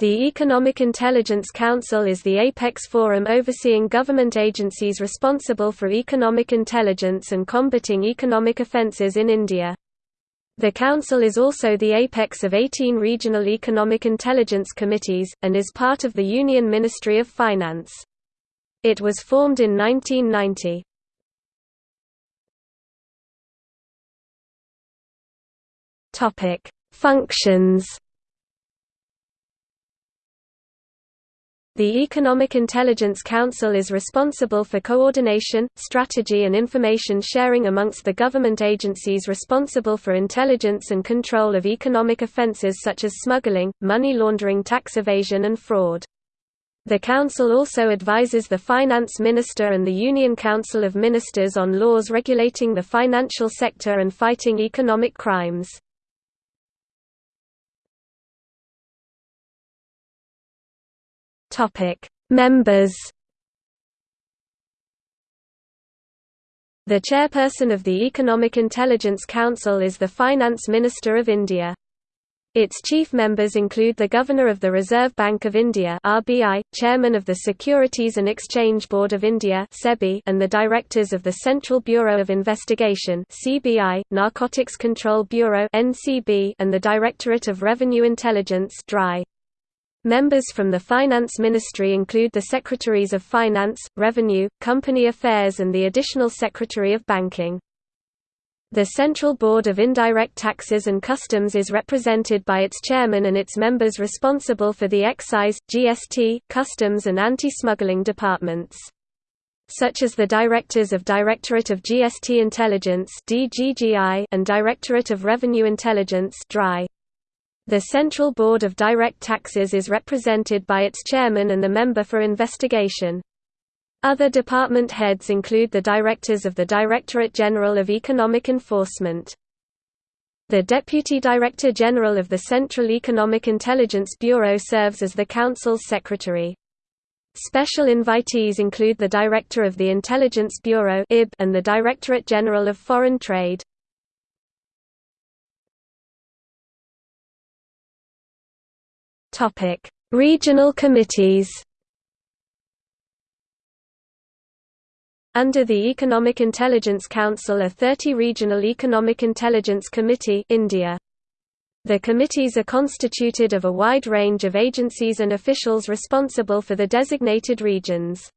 The Economic Intelligence Council is the apex forum overseeing government agencies responsible for economic intelligence and combating economic offences in India. The Council is also the apex of 18 regional economic intelligence committees, and is part of the Union Ministry of Finance. It was formed in 1990. Functions The Economic Intelligence Council is responsible for coordination, strategy and information sharing amongst the government agencies responsible for intelligence and control of economic offences such as smuggling, money laundering tax evasion and fraud. The Council also advises the Finance Minister and the Union Council of Ministers on laws regulating the financial sector and fighting economic crimes. Topic: Members. The chairperson of the Economic Intelligence Council is the Finance Minister of India. Its chief members include the Governor of the Reserve Bank of India (RBI), Chairman of the Securities and Exchange Board of India (SEBI), and the directors of the Central Bureau of Investigation (CBI), Narcotics Control Bureau (NCB), and the Directorate of Revenue Intelligence (DRI). Members from the Finance Ministry include the Secretaries of Finance, Revenue, Company Affairs and the Additional Secretary of Banking. The Central Board of Indirect Taxes and Customs is represented by its chairman and its members responsible for the excise, GST, customs and anti-smuggling departments. Such as the Directors of Directorate of GST Intelligence and Directorate of Revenue Intelligence DRI. The Central Board of Direct Taxes is represented by its chairman and the member for investigation. Other department heads include the directors of the Directorate General of Economic Enforcement. The Deputy Director General of the Central Economic Intelligence Bureau serves as the Council's secretary. Special invitees include the Director of the Intelligence Bureau and the Directorate General of Foreign Trade. Topic: Regional committees. Under the Economic Intelligence Council are 30 Regional Economic Intelligence Committee India. The committees are constituted of a wide range of agencies and officials responsible for the designated regions.